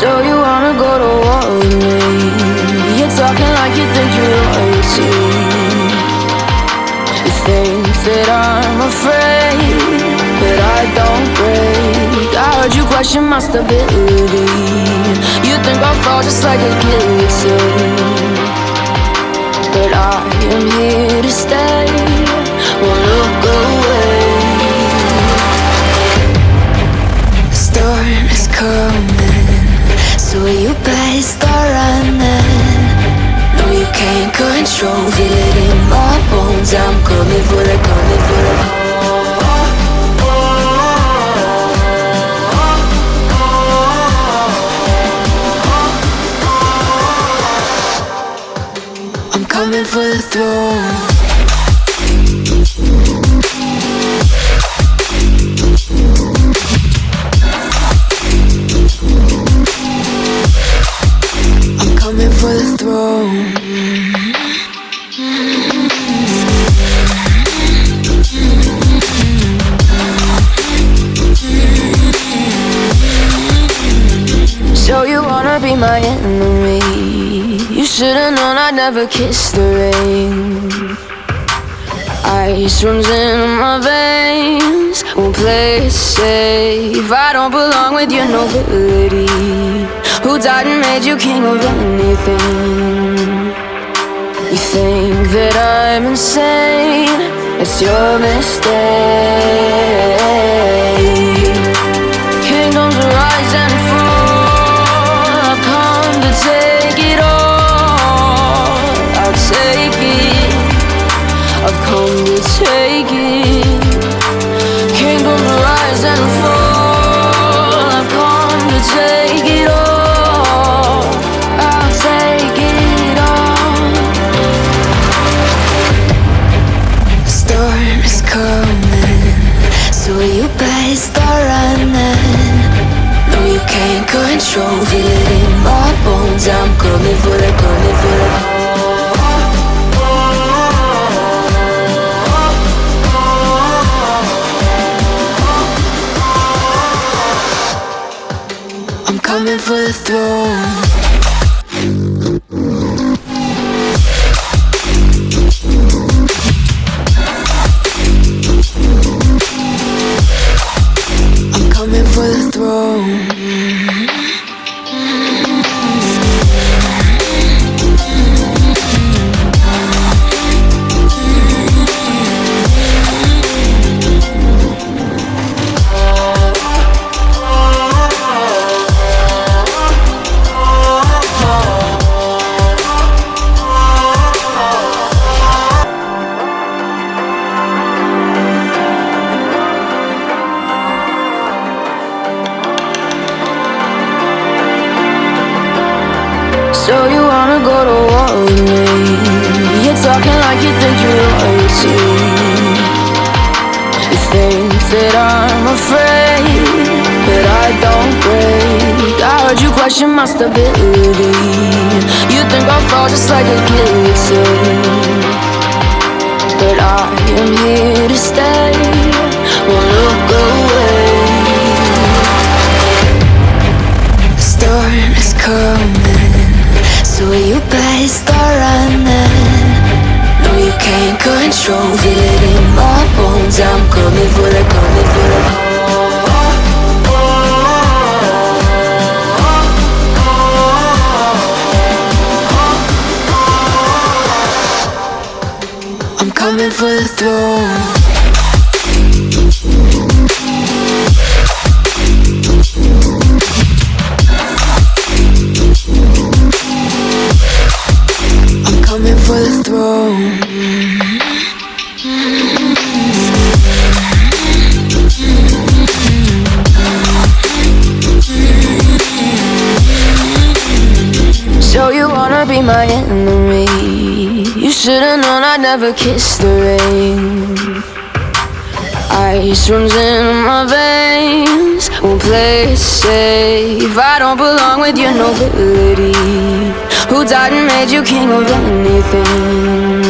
So you wanna go to war with me? You're talking like you think you're royalty. You think that I'm afraid, but I don't break. I heard you question my stability. You think I'll fall just like a guillotine, but I am here to stay. Won't look away. I'm coming for the throne. I'm coming for the throne. Be my enemy? You should've known I'd never kiss the rain. Ice runs in my veins. Won't play it safe. I don't belong with your nobility. Who died and made you king of anything? You think that I'm insane? It's your mistake. To for the throne. Question my stability. You think I'll fall just like a guillotine, but I am here to stay. Won't look away. The storm is coming, so you better start running. No, you can't control, feel it in my bones. I'm coming for the, coming for should've known I'd never kiss the rain. Ice runs in my veins. Won't play safe. I don't belong with your nobility. Who died and made you king of anything?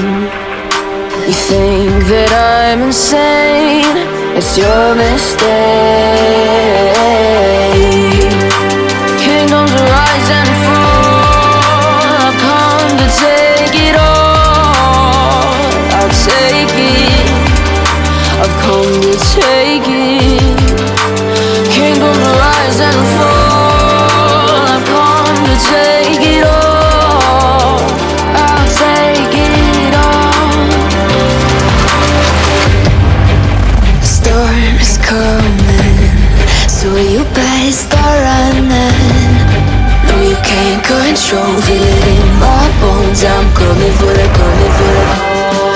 You think that I'm insane? It's your mistake. rise and fall. I've come to take it all. I'll take it all. The storm is coming. So you start running? No, you can't control. Feel it in my bones. I'm coming for the, coming for the